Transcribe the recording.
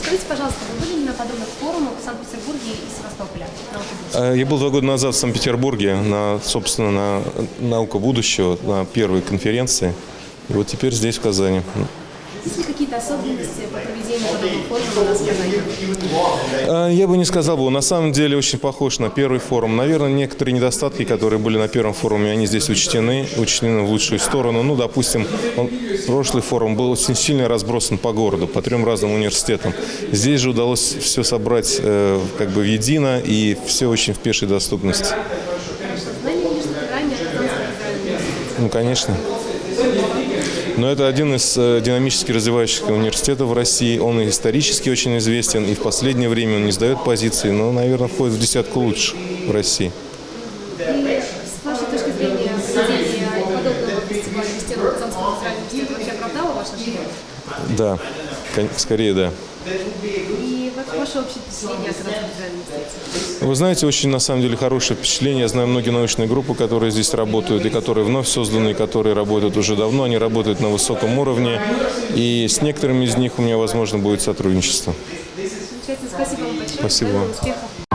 Скажите, пожалуйста, вы были на подобных форумах в Санкт-Петербурге и Севастополе? Э, я был два года назад в Санкт-Петербурге на, собственно, на «Наука будущего», на первой конференции. И вот теперь здесь, в Казани. Есть ли какие-то особенности по проведению подобных форумов у нас в Казани? А, Я бы не сказал бы, на самом деле очень похож на первый форум. Наверное, некоторые недостатки, которые были на первом форуме, они здесь учтены, учтены в лучшую сторону. Ну, допустим, он- прошлый форум был очень сильно разбросан по городу, по трем разным университетам. Здесь же удалось все собрать э, как бы в едино и все очень в пешей доступности. Ну, конечно. Но это один из э, динамически развивающихся университетов в России. Он и исторически очень известен, и в последнее время он не сдает позиции, но, наверное, входит в десятку лучших в России. И с вашей точки зрения, проведение подобного фестиваля в стенах Казанского федерального университета вообще оправдало ваше ожидание? Да, скорее да. И вот ваше общее впечатление о Казанском федеральном университете? Вы знаете, очень на самом деле хорошее впечатление. Я знаю многие научные группы, которые здесь работают, и которые вновь созданы, и которые работают уже давно. Они работают на высоком уровне, и с некоторыми из них у меня, возможно, будет сотрудничество. Спасибо вам большое. Спасибо. Успехов